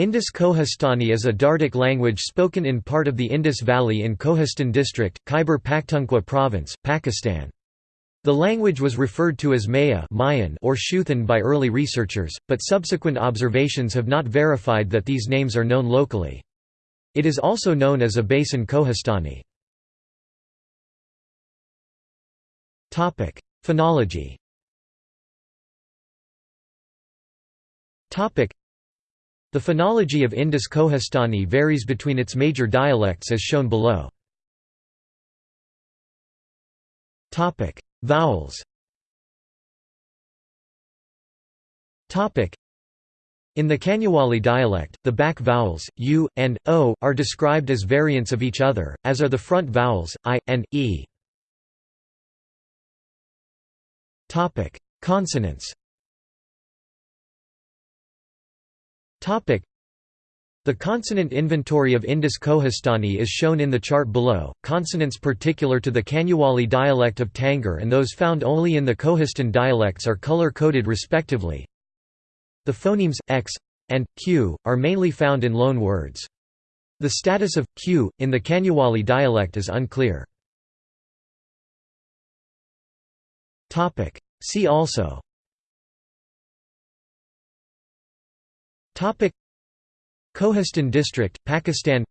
Indus Kohistani is a Dardic language spoken in part of the Indus Valley in Kohistan district, Khyber Pakhtunkhwa province, Pakistan. The language was referred to as Maya Mayan or Shuthan by early researchers, but subsequent observations have not verified that these names are known locally. It is also known as Abasin Kohistani. Phonology the phonology of Indus Kohistani varies between its major dialects as shown below. Vowels in the Kanyawali dialect, the back vowels, u, and o, are described as variants of each other, as are the front vowels, i, and, e. Consonants the consonant inventory of Indus Kohistani is shown in the chart below. Consonants particular to the Kanyawali dialect of Tangir and those found only in the Kohistan dialects are color coded respectively. The phonemes x and q are mainly found in loan words. The status of q in the Kanyawali dialect is unclear. Topic: See also Topic Kohistan district, Pakistan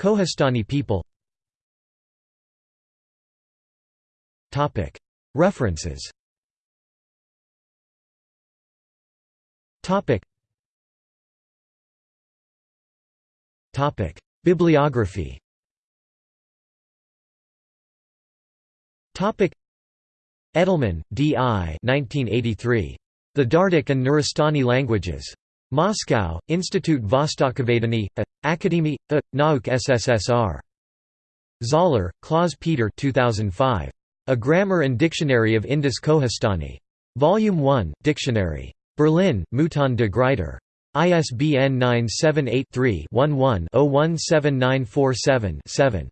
Kohistani people Topic References Topic Topic Bibliography Topic Edelman, D. I. 1983. The Dardic and Nuristani Languages. Moscow, Institut Vostokovedeniya. Akademie. Nauk SSSR. Zoller, Claus Peter 2005. A Grammar and Dictionary of Indus Kohistani. Volume 1, Dictionary. Berlin, Mouton de Gruyter. ISBN 978 3 11 017947 7.